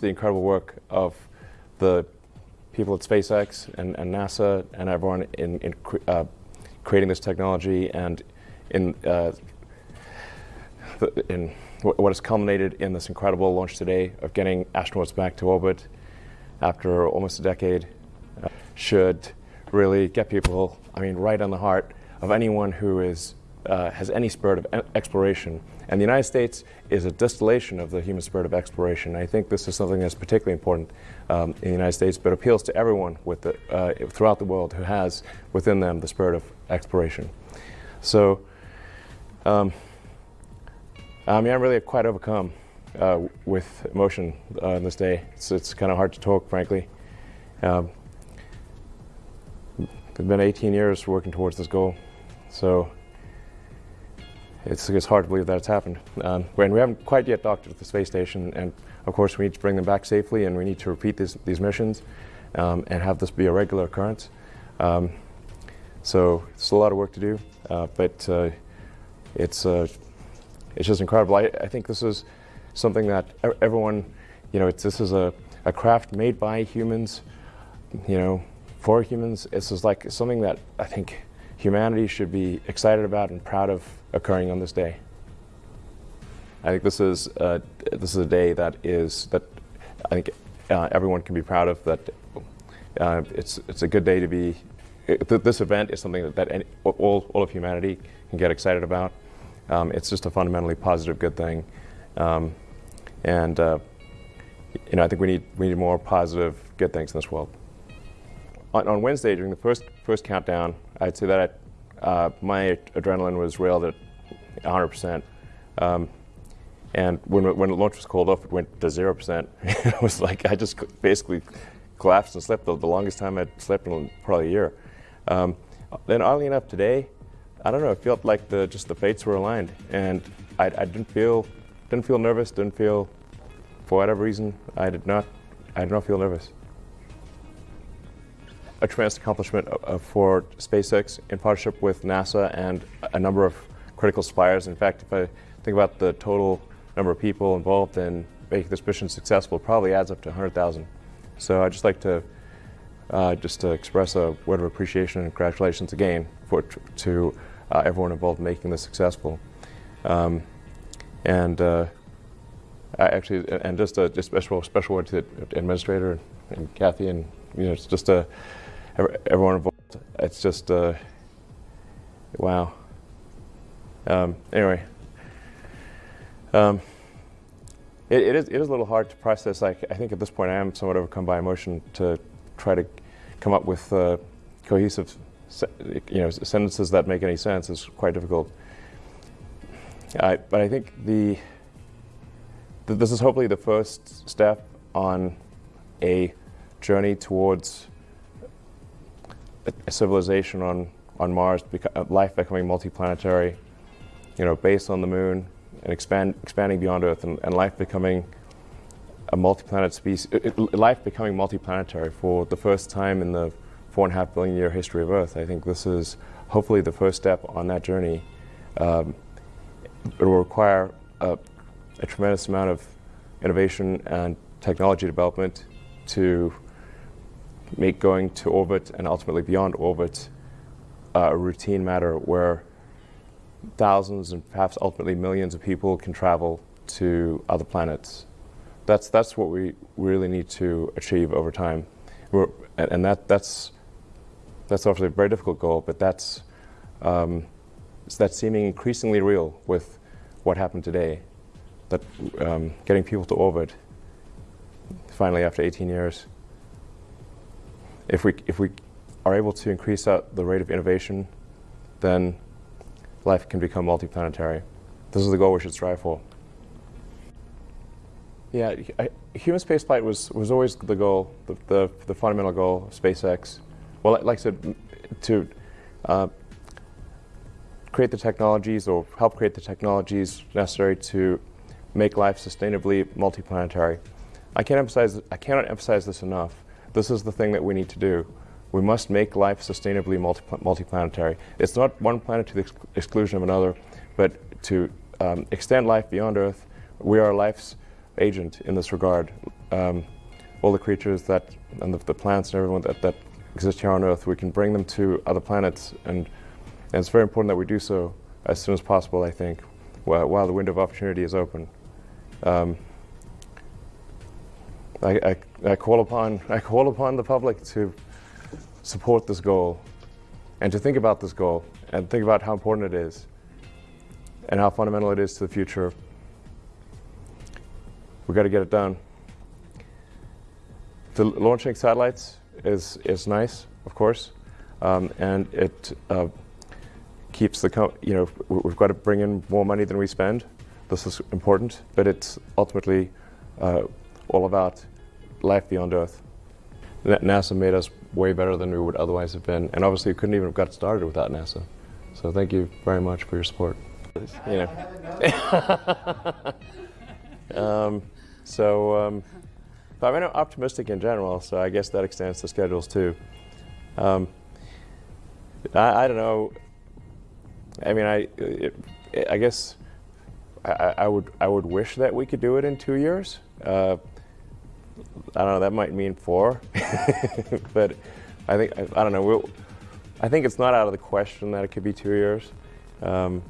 The incredible work of the people at SpaceX and, and NASA and everyone in, in uh, creating this technology and in, uh, in what has culminated in this incredible launch today of getting astronauts back to orbit after almost a decade uh, should really get people, I mean, right on the heart of anyone who is, uh, has any spirit of exploration. And the United States is a distillation of the human spirit of exploration. I think this is something that's particularly important um, in the United States, but appeals to everyone with the, uh, throughout the world who has within them the spirit of exploration. So, um, I mean, I'm really quite overcome uh, with emotion uh, on this day. It's, it's kind of hard to talk, frankly. Um, it's been 18 years working towards this goal, so it's, it's hard to believe that it's happened. Um, we haven't quite yet docked at the space station, and of course we need to bring them back safely, and we need to repeat this, these missions um, and have this be a regular occurrence. Um, so it's a lot of work to do, uh, but uh, it's uh, it's just incredible. I, I, think this is something that everyone, you know, this is a, a craft made by humans, you know, for humans. This is like something that I think humanity should be excited about and proud of occurring on this day. I think this is uh, this is a day that is that I think uh, everyone can be proud of. That uh, it's it's a good day to be. It, this event is something that, that any, all all of humanity can get excited about. Um, it's just a fundamentally positive, good thing, um, and uh, you know I think we need we need more positive, good things in this world. On, on Wednesday during the first first countdown, I'd say that I, uh, my adrenaline was railed at 100%. Um, and when, when the launch was called off, it went to 0%. it was like I just basically collapsed and slept the, the longest time I'd slept in probably a year. Um, then oddly enough today, I don't know, it felt like the, just the fates were aligned. And I, I didn't feel didn't feel nervous, didn't feel, for whatever reason, I did not, I did not feel nervous a tremendous accomplishment uh, for SpaceX in partnership with NASA and a number of critical suppliers. In fact, if I think about the total number of people involved in making this mission successful, it probably adds up to 100,000. So I'd just like to uh, just to express a word of appreciation and congratulations again for to uh, everyone involved in making this successful. Um, and uh, actually, and just a just special special word to the administrator and Kathy, and you know, it's just a everyone involved. It's just, uh, wow. Um, anyway, um, it, it, is, it is a little hard to process. Like, I think at this point I am somewhat overcome by emotion to try to come up with uh, cohesive you know, sentences that make any sense is quite difficult. I, but I think the, the, this is hopefully the first step on a journey towards a civilization on, on Mars, uh, life becoming multiplanetary, you know, based on the moon and expand, expanding beyond Earth and, and life becoming a multi-planet species, life becoming multiplanetary for the first time in the four and a half billion year history of Earth. I think this is hopefully the first step on that journey. Um, it will require a, a tremendous amount of innovation and technology development to make going to orbit and ultimately beyond orbit uh, a routine matter where thousands and perhaps ultimately millions of people can travel to other planets. That's, that's what we really need to achieve over time. We're, and, that, that's, that's obviously a very difficult goal, but that's, um, that's seeming increasingly real with what happened today, that um, getting people to orbit finally after 18 years if we, if we are able to increase that, the rate of innovation, then life can become multiplanetary. This is the goal we should strive for. Yeah, I, human spaceflight was, was always the goal, the, the, the, fundamental goal of SpaceX. Well, like I said, to uh, create the technologies or help create the technologies necessary to make life sustainably multiplanetary. I can't emphasize, I cannot emphasize this enough. This is the thing that we need to do. We must make life sustainably multi multiplanetary. It's not one planet to the ex exclusion of another, but to um, extend life beyond Earth. We are life's agent in this regard. um, all the creatures that and the, the plants and everyone that, that exist here on Earth, we can bring them to other planets, and, and it's very important that we do so as soon as possible. I think, while, while the window of opportunity is open. Um, I, I, I call upon I call upon the public to support this goal, and to think about this goal, and think about how important it is, and how fundamental it is to the future. We've got to get it done. The launching satellites is is nice, of course, um, and it uh, keeps the you know we've got to bring in more money than we spend. This is important, but it's ultimately uh, all about life beyond Earth. NASA made us way better than we would otherwise have been, and obviously we couldn't even have got started without NASA. So thank you very much for your support. You know. um, so, um, but I'm optimistic in general, so I guess that extends to schedules too. Um, I, I don't know. I mean, I, it, I guess I, I would I would wish that we could do it in two years. Uh, I don't know. That might mean four, but I think I, I don't know. We'll, I think it's not out of the question that it could be two years. Um,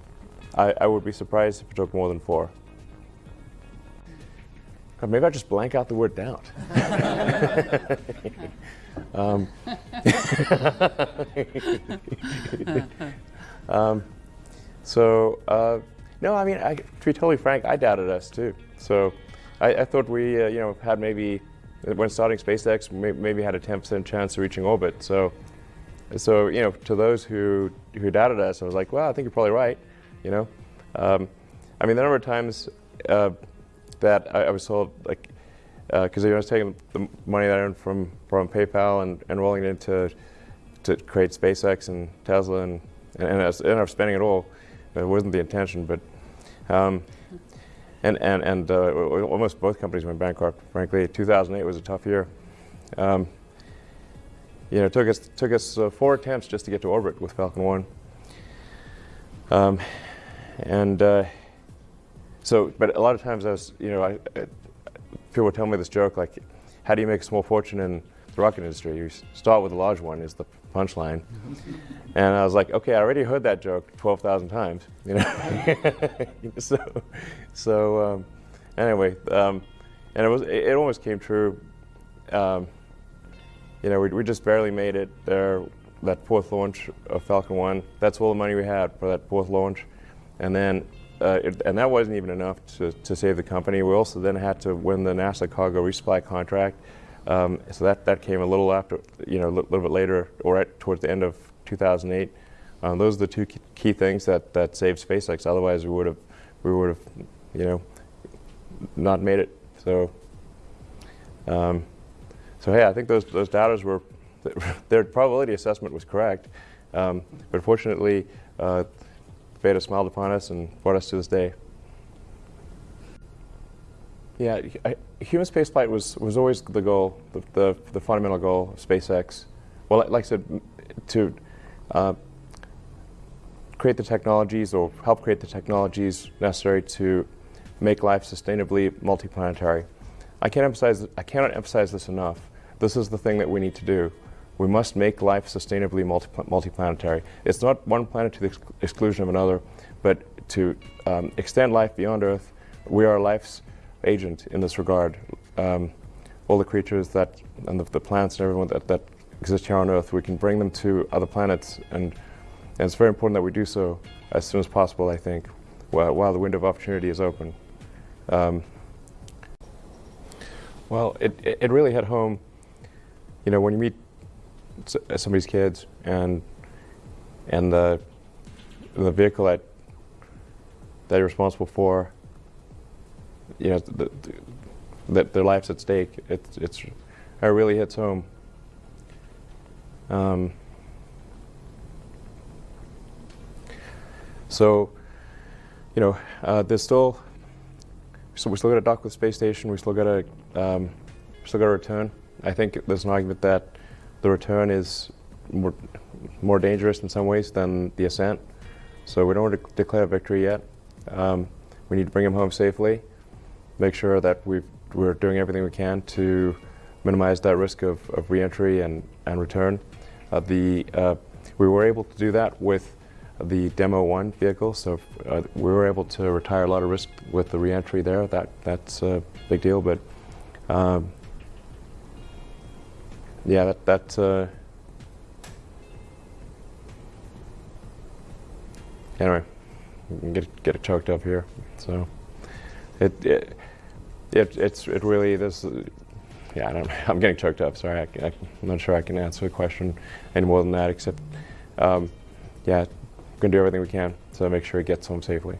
I, I would be surprised if it took more than four. Or maybe I just blank out the word doubt. um, um, so, uh, no, I mean, I, to be totally frank, I doubted us too. So, I, I thought we, uh, you know, had maybe when starting SpaceX, may, maybe had a 10% chance of reaching orbit. So, so you know, to those who who doubted us, I was like, well, I think you're probably right. You know, um, I mean, the number of times uh, that I, I, was told, like, because uh, I was taking the money that I earned from from PayPal and, and rolling it into to create SpaceX and Tesla, and and, and I ended up spending it all. It wasn't the intention, but. Um, and and and uh, almost both companies went bankrupt. Frankly, 2008 was a tough year. Um, you know, it took us took us uh, four attempts just to get to orbit with Falcon 1. Um, and uh, so, but a lot of times I was, you know, I, I, people would tell me this joke like, "How do you make a small fortune in the rocket industry? You start with a large one." Is the punchline. and I was like, "Okay, I already heard that joke 12,000 times." You know, so so um, anyway, um, and it was it, it almost came true. Um, you know, we, we just barely made it there. That fourth launch of Falcon 1, that's all the money we had for that fourth launch. And then, uh, it, and that wasn't even enough to, to save the company. We also then had to win the NASA cargo resupply contract. Um, so that, that came a little after, you know, a little bit later, or towards the end of 2008. Um, those are the two key things that, that saved SpaceX. Otherwise, we would have, we would have, you know, not made it. So, um, so hey, I think those those doubters were, their probability assessment was correct, um, but fortunately, uh, Beta smiled upon us and brought us to this day. Yeah, human spaceflight was was always the goal, the, the, the fundamental goal of SpaceX. Well, like I said, to uh, create the technologies or help create the technologies necessary to make life sustainably multiplanetary. I can't emphasize I cannot emphasize this enough. This is the thing that we need to do. We must make life sustainably multi multiplanetary. It's not one planet to the ex exclusion of another, but to um, extend life beyond Earth. We are life's agent in this regard. Um, all the creatures that and the, the, plants and everyone that, that exist here on Earth, we can bring them to other planets, and, and it's very important that we do so as soon as possible. I think, while, while the window of opportunity is open. Um, well, it, it really hit home you know, when you meet somebody's kids and and the the vehicle that that you're responsible for, you know, the, that their life's at stake. It's it's it really hits home. Um, so, you know, uh, there's still so we still got to dock with space station. We still got to um, still got to return. I think there's an argument that the return is more, more dangerous in some ways than the ascent. So we don't want to declare victory yet. Um, we need to bring him home safely, make sure that we've we're doing everything we can to minimize that risk of, of reentry and, and return. Uh, the, uh, we were able to do that with the Demo 1 vehicle, so uh, we were able to retire a lot of risk with the reentry there. That, that's a big deal, but um, yeah, that, that uh, anyway, get get it choked up here. So it it, it it's it really this. Yeah, I don't. I'm getting choked up. Sorry, I, am not sure I can answer the question any more than that. Except, um, yeah, we're gonna do everything we can to make sure he gets home safely.